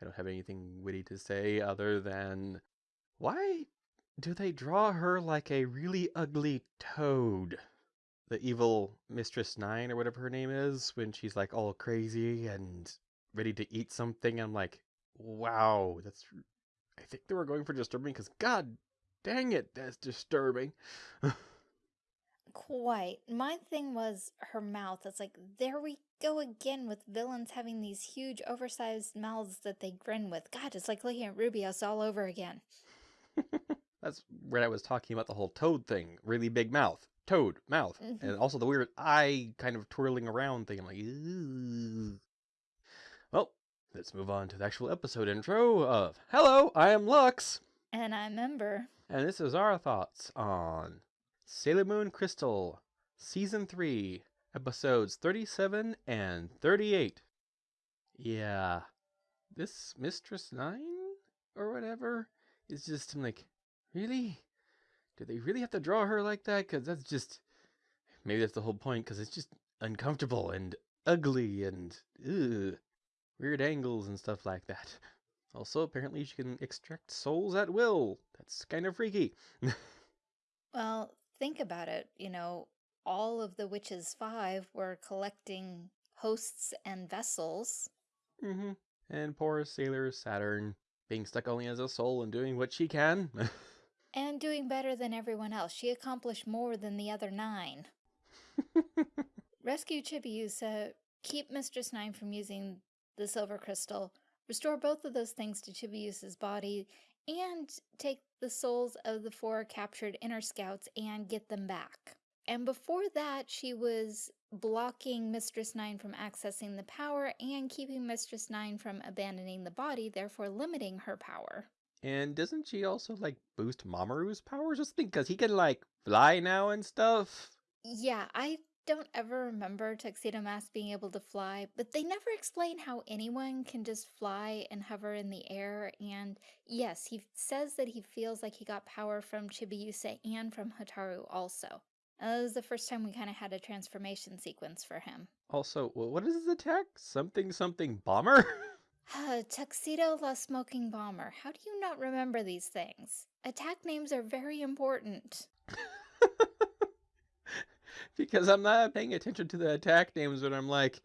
I don't have anything witty to say other than why do they draw her like a really ugly toad? The evil Mistress Nine or whatever her name is, when she's like all crazy and ready to eat something. I'm like, wow, that's. I think they were going for disturbing because, god dang it, that's disturbing. Quite. My thing was her mouth. It's like, there we go again with villains having these huge oversized mouths that they grin with. God, it's like looking at Rubeus all over again. That's where I was talking about the whole toad thing. Really big mouth. Toad, mouth. Mhm. And also the weird eye kind of twirling around thing. I'm like, Ooh. Well, let's move on to the actual episode intro of Hello, I am Lux. And I remember, And this is our thoughts on Sailor Moon Crystal, Season 3, episodes 37 and 38. Yeah, this Mistress 9 or whatever is just, I'm like, really? Do they really have to draw her like that? Because that's just, maybe that's the whole point, because it's just uncomfortable and ugly and weird angles and stuff like that. Also, apparently she can extract souls at will. That's kind of freaky. well, think about it. You know, all of the Witches Five were collecting hosts and vessels. hmm And poor sailor Saturn being stuck only as a soul and doing what she can. And doing better than everyone else. She accomplished more than the other nine. Rescue Chibiusa, keep Mistress Nine from using the silver crystal, restore both of those things to Chibiusa's body, and take the souls of the four captured inner scouts and get them back. And before that, she was blocking Mistress Nine from accessing the power and keeping Mistress Nine from abandoning the body, therefore limiting her power. and doesn't she also like boost Mamoru's powers or something? Because he can like fly now and stuff. Yeah, I don't ever remember Tuxedo Mask being able to fly, but they never explain how anyone can just fly and hover in the air. And yes, he says that he feels like he got power from Chibiusa and from Hotaru also. And that was the first time we kind of had a transformation sequence for him. Also, what is his attack? Something something bomber? uh, Tuxedo La Smoking Bomber. How do you not remember these things? Attack names are very important. because I'm not paying attention to the attack names when I'm like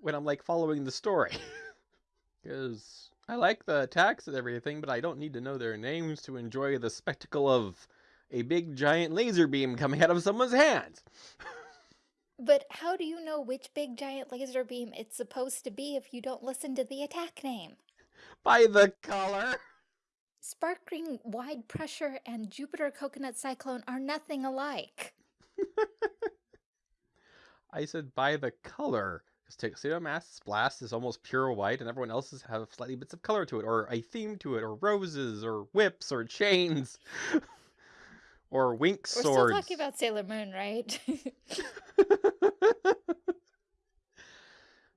when I'm like following the story. Because I like the attacks and everything, but I don't need to know their names to enjoy the spectacle of a big giant laser beam coming out of someone's hand. But how do you know which big giant laser beam it's supposed to be if you don't listen to the attack name? By the color. Sparkling Wide Pressure and Jupiter Coconut Cyclone are nothing alike. I said by the color. Because Tuxedo Mask's blast is almost pure white, and everyone else's have slightly bits of color to it, or a theme to it, or roses, or whips, or chains, or wink We're swords. still talking about Sailor Moon, right?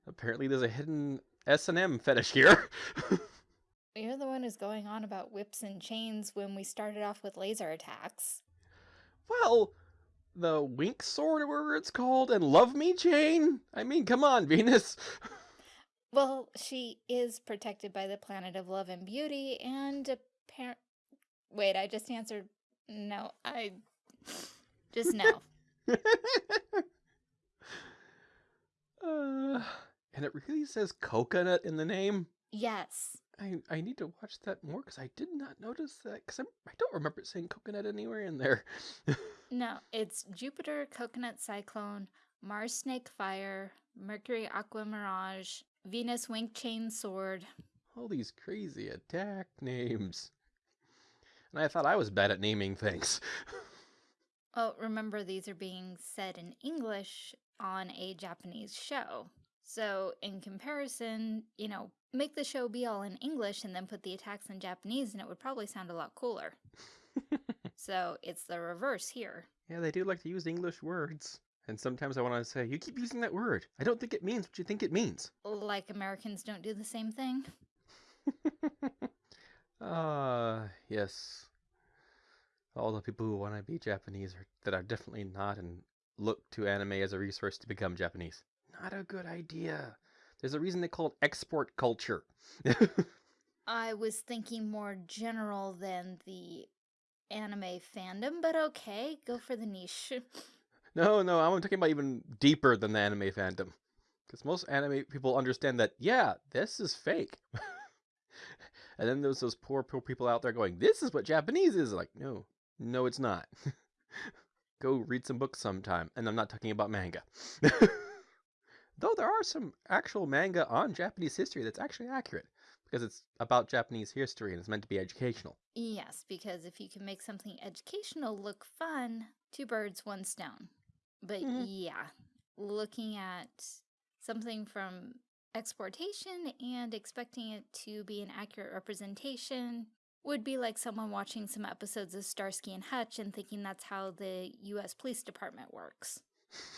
Apparently, there's a hidden S and M fetish here. You're the one who's going on about whips and chains when we started off with laser attacks. well, the wink sword, or whatever it's called, and love me chain. I mean, come on, Venus. Well, she is protected by the planet of love and beauty, and apparent. Wait, I just answered. No, I. Just no. uh, and it really says coconut in the name. yes. I, I need to watch that more because I did not notice that because I don't remember it saying coconut anywhere in there. No, it's Jupiter Coconut Cyclone, Mars Snake Fire, Mercury Aqua Mirage, Venus Wink Chain Sword. All these crazy attack names. And I thought I was bad at naming things. Oh, remember these are being said in English on a Japanese show. So, in comparison, you know, make the show be all in English and then put the attacks in Japanese, and it would probably sound a lot cooler. so, it's the reverse here. yeah, they do like to use English words. And sometimes I want to say, you keep using that word. I don't think it means what you think it means. Like Americans don't do the same thing. Ah, yes. All the people who want to be Japanese are, that are definitely not and look to anime as a resource to become Japanese. Not a good idea. There's a reason they call it export culture. I was thinking more general than the anime fandom, but okay, go for the niche. No, no, I'm talking about even deeper than the anime fandom. Because most anime people understand that, yeah, this is fake. and then there's those poor, poor people out there going, this is what Japanese is. Like, no, no, it's not. Go read some books sometime. And I'm not talking about manga. Though there are some actual manga on Japanese history that's actually accurate because it's about Japanese history and it's meant to be educational. Yes, because if you can make something educational look fun, two birds, one stone. But Mhm. yeah, looking at something from exportation and expecting it to be an accurate representation would be like someone watching some episodes of Starsky and Hutch and thinking that's how the US Police Department works.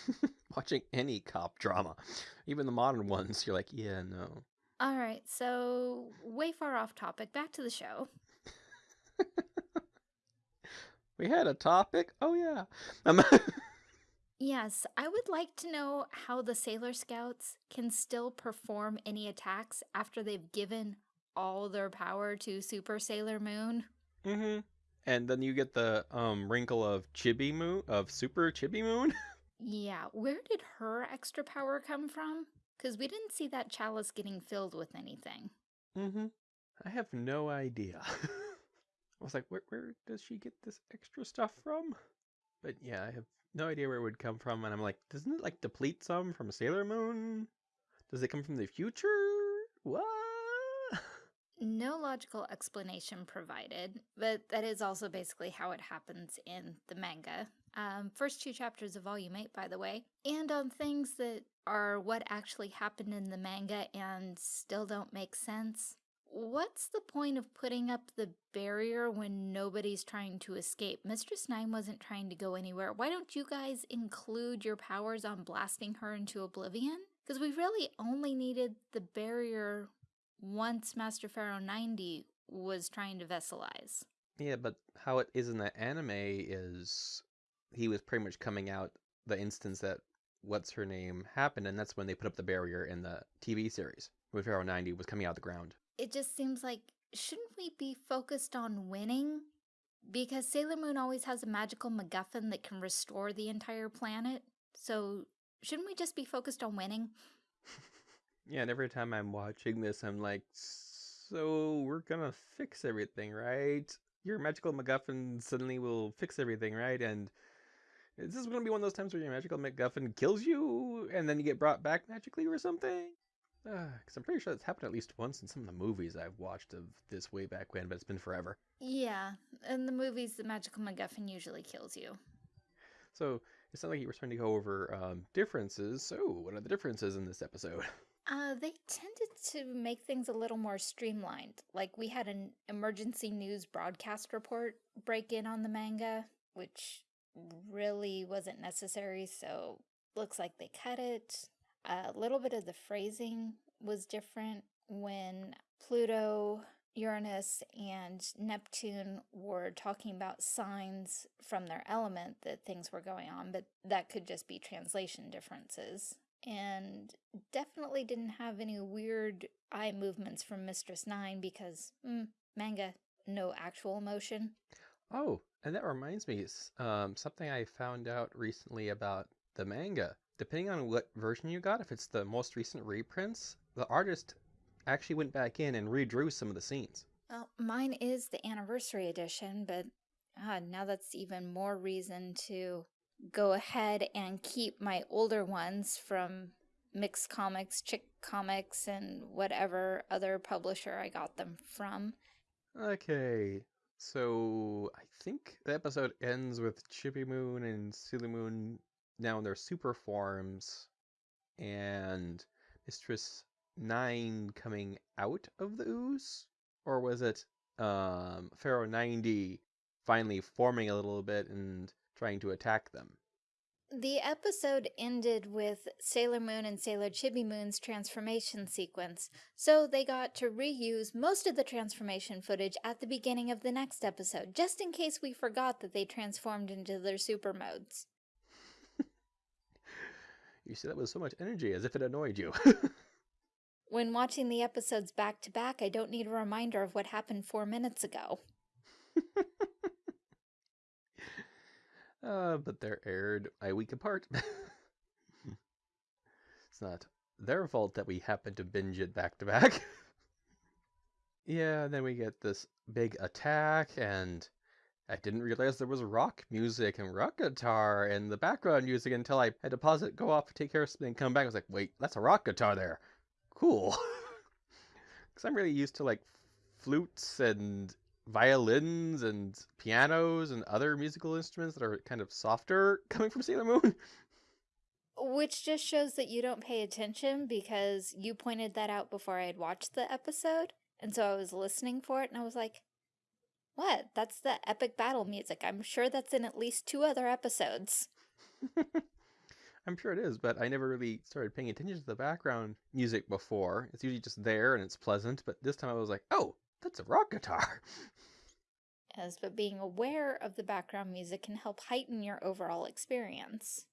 Watching any cop drama, even the modern ones, you're like, yeah, no. All right, so way far off topic, back to the show. We had a topic. Oh yeah. Um, Yes, I would like to know how the Sailor Scouts can still perform any attacks after they've given all their power to Super Sailor Moon. Mm-hmm. And then you get the um wrinkle of Chibi Moon of Super Chibi Moon. Yeah, where did her extra power come from? Because we didn't see that chalice getting filled with anything. mm-hmm. I have no idea. I was like, where where does she get this extra stuff from? But yeah, I have no idea where it would come from, and I'm like, doesn't it like deplete some from Sailor Moon? Does it come from the future? What? No logical explanation provided, but that is also basically how it happens in the manga. Um, first two chapters of Volume 8, by the way, and on things that are what actually happened in the manga and still don't make sense. What's the point of putting up the barrier when nobody's trying to escape? Mistress Nine wasn't trying to go anywhere. Why don't you guys include your powers on blasting her into oblivion? Because we really only needed the barrier once Master Pharaoh 90 was trying to vesselize. Yeah, but how it is in the anime is he was pretty much coming out the instance that what's her name happened, and that's when they put up the barrier in the TV series when Pharaoh 90 was coming out of the ground. It just seems like, shouldn't we be focused on winning? Because Sailor Moon always has a magical MacGuffin that can restore the entire planet. So, shouldn't we just be focused on winning? Yeah, and every time I'm watching this, I'm like, so we're gonna fix everything, right? Your magical MacGuffin suddenly will fix everything, right? And this is this gonna be one of those times where your magical MacGuffin kills you and then you get brought back magically or something? Because I'm pretty sure that's happened at least once in some of the movies I've watched of this way back when, but it's been forever. Yeah, in the movies, the magical MacGuffin usually kills you. So it's not like you were trying to go over um, differences. So what are the differences in this episode? Uh, they tended to make things a little more streamlined. Like we had an emergency news broadcast report break in on the manga, which really wasn't necessary, so looks like they cut it. A little bit of the phrasing was different when Pluto, Uranus, and Neptune were talking about signs from their element that things were going on, but that could just be translation differences and definitely didn't have any weird eye movements from Mistress Nine because mm, manga, no actual emotion. Oh, and that reminds me, um, something I found out recently about the manga. Depending on what version you got, if it's the most recent reprints, the artist actually went back in and redrew some of the scenes. Well, mine is the anniversary edition, but ah, now that's even more reason to go ahead and keep my older ones from Mixx Comics, Chick Comics, and whatever other publisher I got them from. Okay, so I think the episode ends with Chippy Moon and Silly Moon now in their super forms, and Mistress Nine coming out of the ooze, or was it um, Pharaoh ninety finally forming a little bit and trying to attack them? The episode ended with Sailor Moon and Sailor Chibi Moon's transformation sequence, so they got to reuse most of the transformation footage at the beginning of the next episode, just in case we forgot that they transformed into their super modes. You see that with so much energy, as if it annoyed you. when watching the episodes back to back, I don't need a reminder of what happened four minutes ago. uh, but they're aired a week apart. it's not their fault that we happen to binge it back to back. yeah, and then we get this big attack, and I didn't realize there was rock music and rock guitar in the background music until I had to pause it, go off, take care of something, come back. I was like, wait, that's a rock guitar there. Cool. Because I'm really used to like flutes and violins and pianos and other musical instruments that are kind of softer coming from Sailor Moon. Which just shows that you don't pay attention because you pointed that out before I had watched the episode. And so I was listening for it and I was like, what? That's the epic battle music. I'm sure that's in at least two other episodes. I'm sure it is, but I never really started paying attention to the background music before. It's usually just there and it's pleasant, but this time I was like, oh, that's a rock guitar. Yes, but being aware of the background music can help heighten your overall experience.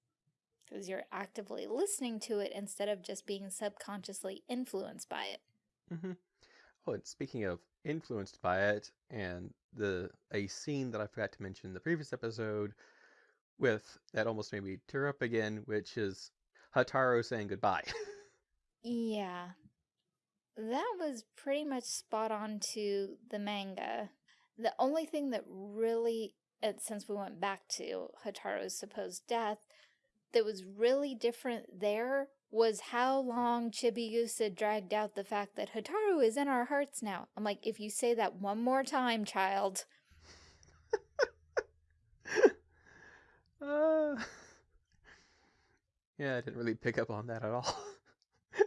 Because you're actively listening to it instead of just being subconsciously influenced by it. Mm -hmm. Oh, and speaking of influenced by it, and the a scene that I forgot to mention in the previous episode with that almost made me tear up again, which is Hotaru saying goodbye. yeah. That was pretty much spot on to the manga. The only thing that really, uh, since we went back to Hotaru's supposed death, that was really different there was how long Chibiusa dragged out the fact that Hotaru is in our hearts now. I'm like, if you say that one more time, child. uh, yeah, I didn't really pick up on that at all.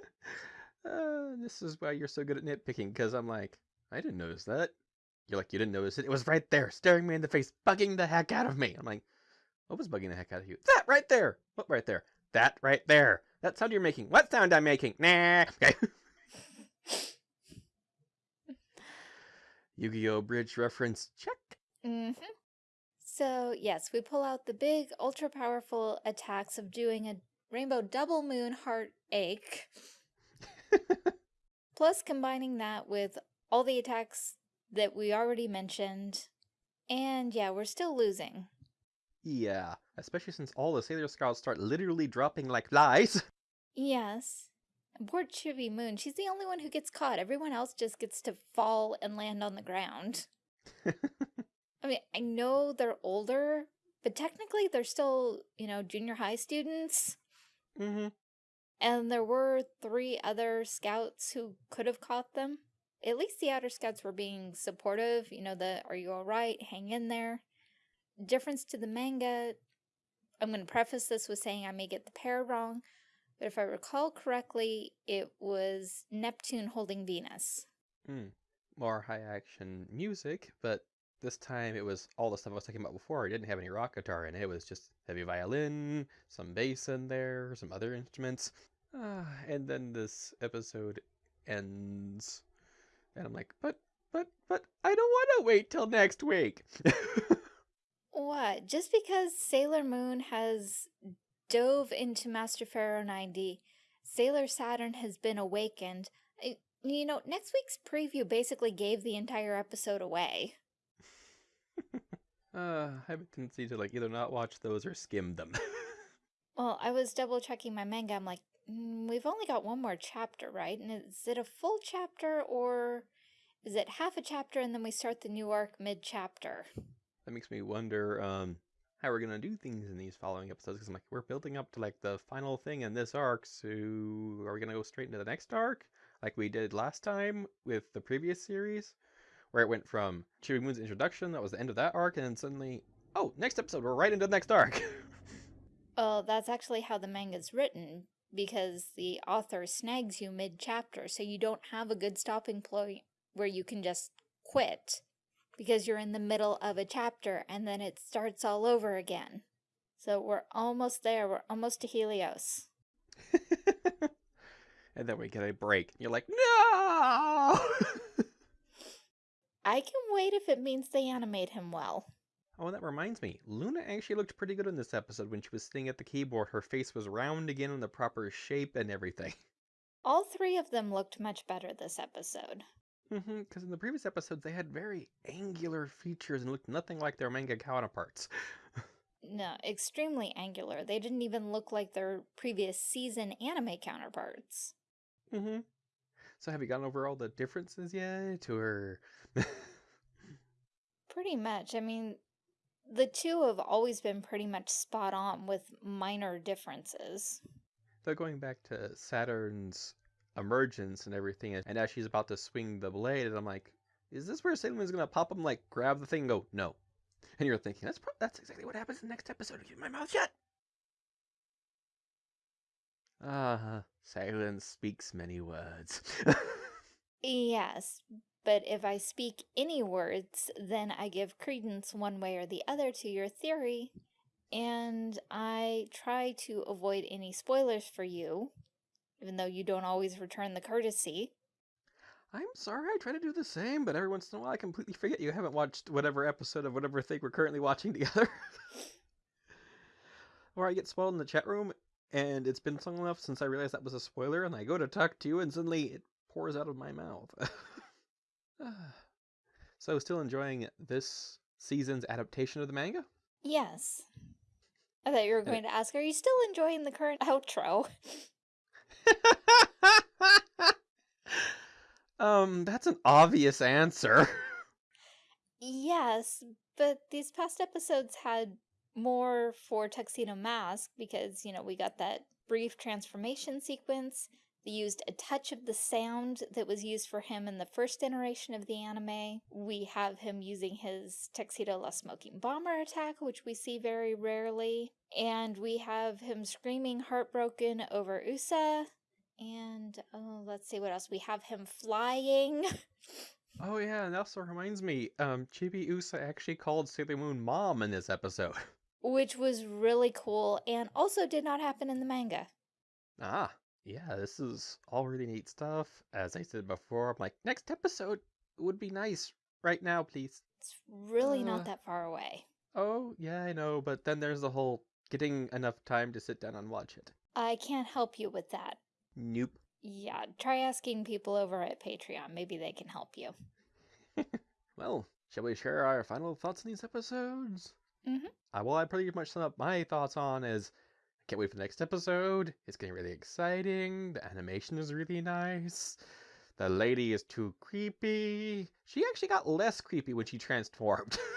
uh, this is why you're so good at nitpicking, because I'm like, I didn't notice that. You're like, you didn't notice it. It was right there, staring me in the face, bugging the heck out of me. I'm like, what was bugging the heck out of you? That right there. What right there? That right there. That sound you're making. What sound I'm making? Nah. Okay. Yu-Gi-Oh! Abridged reference. Check. Mm hmm So, yes, we pull out the big, ultra-powerful attacks of doing a rainbow double moon heart ache. Plus combining that with all the attacks that we already mentioned. And yeah, we're still losing. Yeah, especially since all the Sailor Scouts start literally dropping like flies. Yes. poor Chibi Moon, she's the only one who gets caught. Everyone else just gets to fall and land on the ground. I mean, I know they're older, but technically they're still, you know, junior high students. Mm -hmm. And there were three other scouts who could have caught them. At least the outer scouts were being supportive, you know, the are you alright, hang in there difference to the manga, I'm going to preface this with saying I may get the pair wrong, but if I recall correctly, it was Neptune holding Venus. Mm. More high action music, but this time it was all the stuff I was talking about before. It didn't have any rock guitar in it. It was just heavy violin, some bass in there, some other instruments. Uh, and then this episode ends. And I'm like, but, but, but, I don't want to wait till next week. What? Just because Sailor Moon has dove into Master Pharaoh 90, Sailor Saturn has been awakened. I, you know, next week's preview basically gave the entire episode away. uh, I have a tendency to like either not watch those or skim them. well, I was double checking my manga. I'm like, mm, we've only got one more chapter, right? And is it a full chapter or is it half a chapter and then we start the new arc mid chapter? That makes me wonder um, how we're gonna do things in these following episodes. Because I'm like, we're building up to like the final thing in this arc. So are we gonna go straight into the next arc, like we did last time with the previous series, where it went from Chibi Moon's introduction, that was the end of that arc, and then suddenly, oh, next episode, we're right into the next arc. well, that's actually how the manga's written because the author snags you mid-chapter, so you don't have a good stopping point where you can just quit because you're in the middle of a chapter and then it starts all over again. So we're almost there. We're almost to Helios. and then we get a break. You're like, no! I can wait if it means they animate him well. Oh, and that reminds me. Luna actually looked pretty good in this episode when she was sitting at the keyboard. Her face was round again in the proper shape and everything. All three of them looked much better this episode. Mm-hmm, because in the previous episodes they had very angular features and looked nothing like their manga counterparts. No, extremely angular. They didn't even look like their previous season anime counterparts. mm-hmm. So have you gone over all the differences yet, or? Pretty much. I mean, the two have always been pretty much spot on with minor differences. so going back to Saturn's emergence and everything, and as she's about to swing the blade, and I'm like, is this where Sailor Moon's gonna pop him, like grab the thing, and go no? And you're thinking that's that's exactly what happens in the next episode. Keep my mouth shut. Ah, silence speaks many words. Yes, but if I speak any words, then I give credence one way or the other to your theory, and I try to avoid any spoilers for you, even though you don't always return the courtesy. I'm sorry, I try to do the same, but every once in a while I completely forget you haven't watched whatever episode of whatever thing we're currently watching together. or I get spoiled in the chat room, and it's been long enough since I realized that was a spoiler, and I go to talk to you, and suddenly it pours out of my mouth. so, still enjoying this season's adaptation of the manga? Yes. I thought you were going to ask, are you still enjoying the current outro? um, that's an obvious answer. Yes, but these past episodes had more for Tuxedo Mask because, you know, we got that brief transformation sequence. They used a touch of the sound that was used for him in the first iteration of the anime. We have him using his Tuxedo La Smoking Bomber attack, which we see very rarely. And we have him screaming heartbroken over Usa. And oh, let's see what else. We have him flying. Oh yeah, and also reminds me, um, Chibi Usa actually called Sailor Moon mom in this episode. which was really cool and also did not happen in the manga. Ah, yeah, this is all really neat stuff. As I said before, I'm like, next episode would be nice right now, please. It's really Uh. not that far away. Oh, yeah, I know, but then there's the whole getting enough time to sit down and watch it. I can't help you with that. Nope. Yeah, try asking people over at Patreon. Maybe they can help you. Well, shall we share our final thoughts on these episodes? Mhm. Uh, well, I pretty much sum up my thoughts on is I can't wait for the next episode. It's getting really exciting. The animation is really nice. The lady is too creepy. She actually got less creepy when she transformed.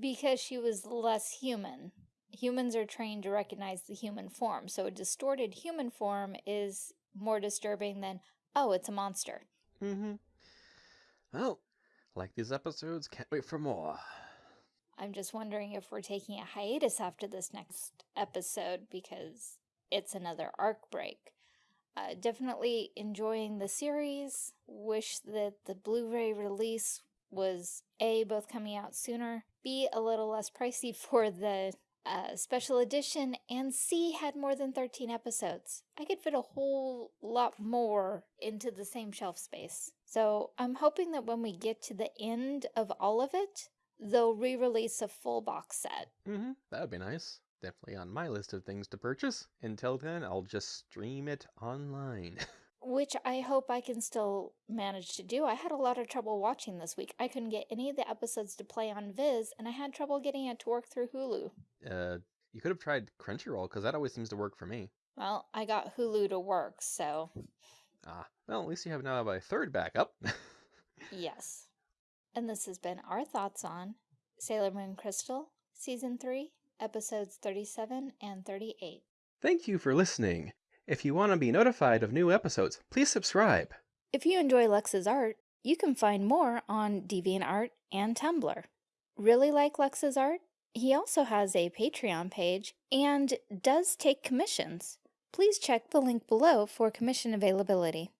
Because she was less human. Humans are trained to recognize the human form, so a distorted human form is more disturbing than, oh, it's a monster. mm-hmm. Well, like these episodes, can't wait for more. I'm just wondering if we're taking a hiatus after this next episode because it's another arc break. Uh, definitely enjoying the series. Wish that the Blu ray release was A, both coming out sooner, B, a little less pricey for the uh, special edition, and C, had more than 13 episodes. I could fit a whole lot more into the same shelf space. So I'm hoping that when we get to the end of all of it, they'll re-release a full box set. Mm-hmm. That would be nice. Definitely on my list of things to purchase. Until then, I'll just stream it online. Which I hope I can still manage to do. I had a lot of trouble watching this week. I couldn't get any of the episodes to play on Viz, and I had trouble getting it to work through Hulu. uh, you could have tried Crunchyroll, because that always seems to work for me. Well, I got Hulu to work, so Ah, well, at least you have now have a third backup. yes. And this has been our thoughts on Sailor Moon Crystal, Season 3, Episodes 37 and 38. Thank you for listening. If you want to be notified of new episodes, please subscribe. If you enjoy Lex's art, you can find more on DeviantArt and Tumblr. Really like Lex's art? He also has a Patreon page and does take commissions. Please check the link below for commission availability.